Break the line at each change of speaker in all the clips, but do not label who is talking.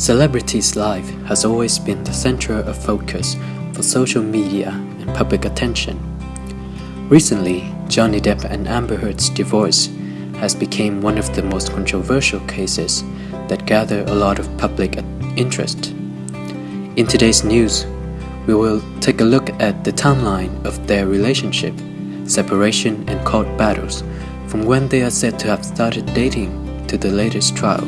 Celebrities' life has always been the center of focus for social media and public attention. Recently, Johnny Depp and Amber Heard's divorce has become one of the most controversial cases that gather a lot of public interest. In today's news, we will take a look at the timeline of their relationship, separation and court battles from when they are said to have started dating to the latest trial.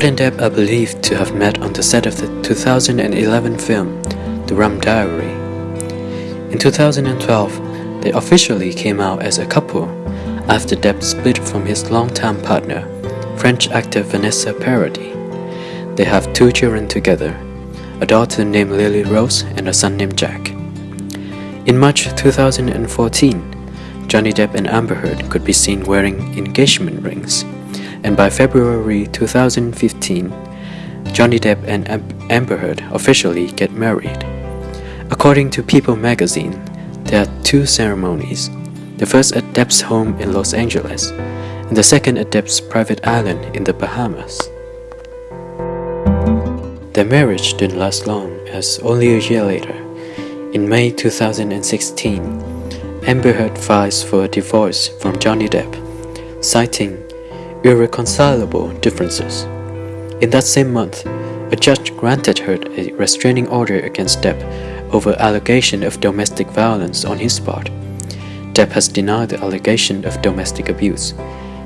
And Depp are believed to have met on the set of the 2011 film The Rum Diary. In 2012, they officially came out as a couple after Depp split from his longtime partner, French actor Vanessa Paradis. They have two children together, a daughter named Lily Rose and a son named Jack. In March 2014, Johnny Depp and Amber Heard could be seen wearing engagement rings and by February 2015, Johnny Depp and Amber Heard officially get married. According to People magazine, there are two ceremonies, the first at Depp's home in Los Angeles, and the second at Depp's private island in the Bahamas. Their marriage didn't last long, as only a year later, in May 2016, Amber Heard files for a divorce from Johnny Depp, citing irreconcilable differences. In that same month, a judge granted her a restraining order against Depp over allegation of domestic violence on his part. Depp has denied the allegation of domestic abuse.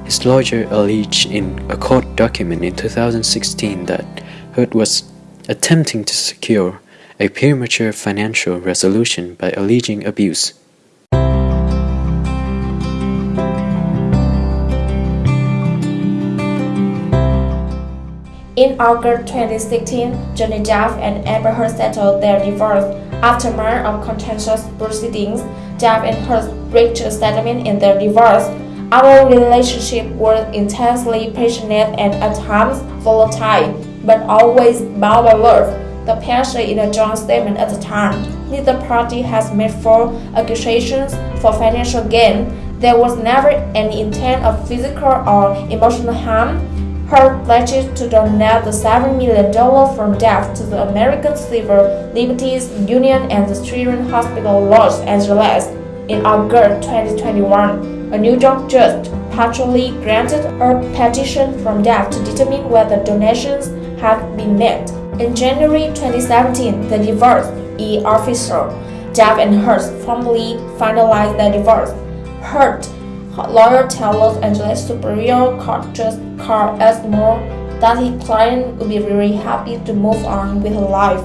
His lawyer alleged in a court document in 2016 that Heard was attempting to secure a premature financial resolution by alleging abuse.
In August 2016, Johnny Depp and Amber Heard settled their divorce. After months of contentious proceedings, Depp and Heard reached a settlement in their divorce. Our relationship was intensely passionate and at times volatile, but always bound by love. The pair said in a joint statement at the time. Neither party has made false accusations for financial gain. There was never any intent of physical or emotional harm. Heard pledged to donate the $7 million from Depp to the American Civil Liberties Union and the Children's Hospital Los Angeles. In August 2021, a New York judge partially granted a petition from Depp to determine whether donations had been made. In January 2017, the divorce is official. Depp and Heard formally finalized the divorce. Heard lawyer tells Los Angeles Superior Court Judge Carl Esmore that his client would be very happy to move on with her life.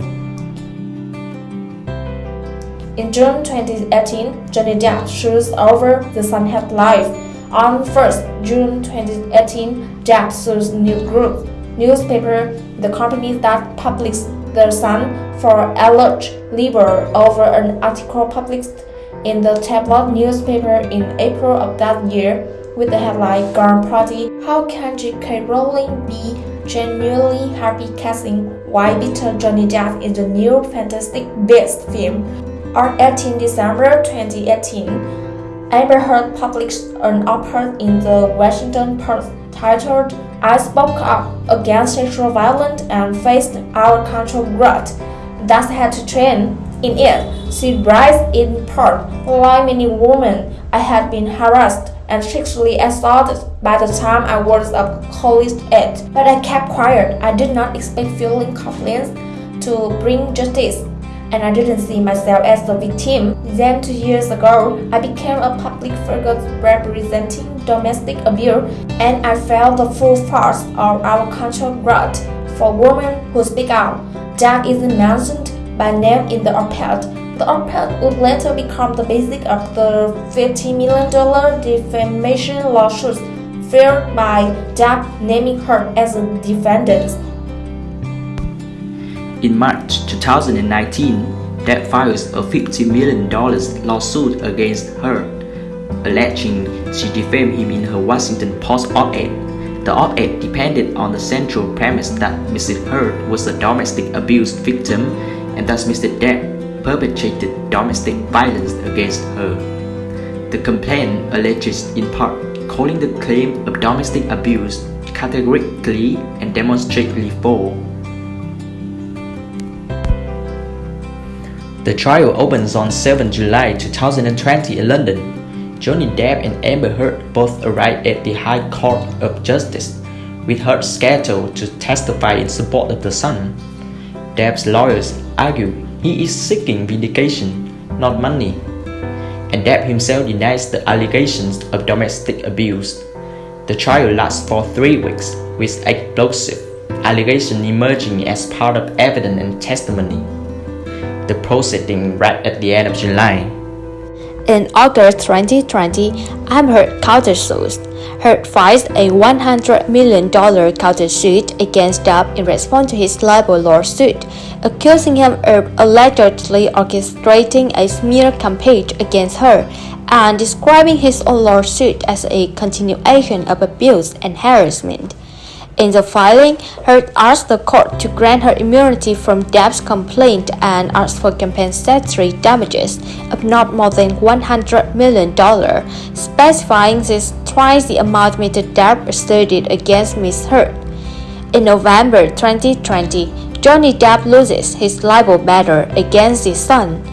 In June 2018, Johnny Depp sues over the Sunhead Life. On 1st June 2018, Depp sues New Group newspaper, the company that publishes The Sun, for alleged libel over an article published in the tabloid newspaper in April of that year with the headline Garden Party How Can J.K. Rowling Be Genuinely Happy Casting Why Bitter Johnny Depp in the new Fantastic Beasts film. On 18 December 2018, Amber Heard published an op-ed in the Washington Post titled I spoke up against sexual violence and faced our control glut. Thus had to train in it, she writes in part, like many women, I had been harassed and sexually assaulted by the time I was a college age. But I kept quiet. I did not expect feeling confidence to bring justice, and I didn't see myself as the victim. Then, two years ago, I became a public figure representing domestic abuse, and I felt the full force of our cultural growth for women who speak out. Jack isn't mentioned by name in the op-ed. The op-ed would later become the basis of the $50 million defamation lawsuit filed by Depp naming her as a defendant.
In March 2019, Depp files a $50 million lawsuit against her, alleging she defamed him in her Washington Post op-ed The op-ed depended on the central premise that Mrs. Heard was a domestic abuse victim and thus Mr. Depp perpetrated domestic violence against her. The complaint alleges in part calling the claim of domestic abuse categorically and demonstrably false. The trial opens on 7 July 2020 in London. Johnny Depp and Amber Heard both arrived at the High Court of Justice, with Heard scheduled to testify in support of the Sun. Depp's lawyers argue he is seeking vindication, not money, and Depp himself denies the allegations of domestic abuse. The trial lasts for three weeks, with explosive allegations emerging as part of evidence and testimony the proceeding right at the end of July.
In August 2020, Amber countersued. Heard filed a $100 million countersuit against Depp in response to his libel lawsuit, accusing him of allegedly orchestrating a smear campaign against her and describing his own lawsuit as a continuation of abuse and harassment. In the filing, Heard asked the court to grant her immunity from Depp's complaint and asked for compensatory damages of not more than $100 million, specifying this twice the amount Mr. Depp asserted against Ms. Heard. In November 2020, Johnny Depp loses his libel matter against his Sun.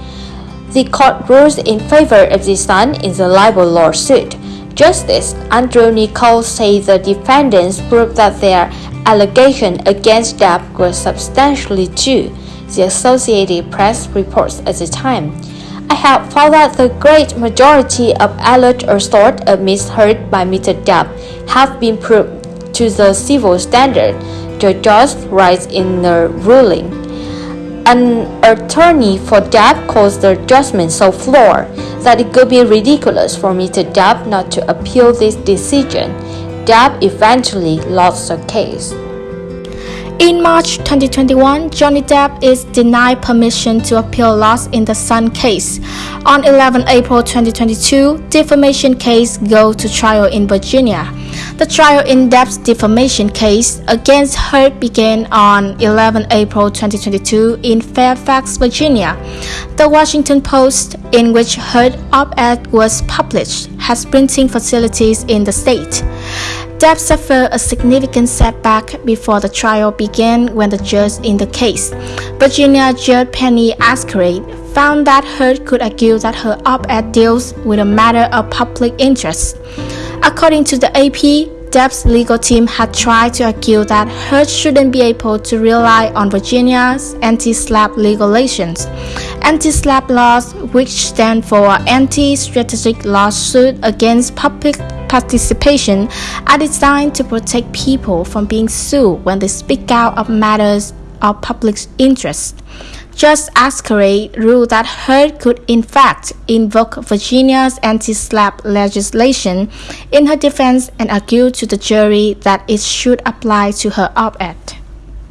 The court rules in favor of the Sun in the libel lawsuit Justice Andrew Nichols said the defendants proved that their allegation against Depp was substantially true, the Associated Press reports at the time. I have found that the great majority of alleged assault of Ms. Heard by Mr. Depp have been proved to the civil standard, the judge writes in the ruling. An attorney for Depp caused the judgment so flawed that it could be ridiculous for Mr. Depp not to appeal this decision. Depp eventually lost the case.
In March 2021, Johnny Depp is denied permission to appeal loss in the Sun case. On 11 April 2022, defamation case go to trial in Virginia. The trial in Depp defamation case against Heard began on 11 April 2022 in Fairfax, Virginia. The Washington Post, in which Heard op-ed was published, has printing facilities in the state. Depp suffered a significant setback before the trial began when the judge in the case, Virginia Judge Penney Azcarate, found that Heard could argue that her op-ed deals with a matter of public interest. According to the AP, Depp's legal team had tried to argue that Heard shouldn't be able to rely on Virginia's anti-SLAPP regulations. Anti-SLAPP laws, which stand for Anti-Strategic Lawsuit Against Public Participation, are designed to protect people from being sued when they speak out of matters of public interest. Judge Azcarate ruled that Heard could in fact invoke Virginia's anti-SLAPP legislation in her defense and argued to the jury that it should apply to her op-ed.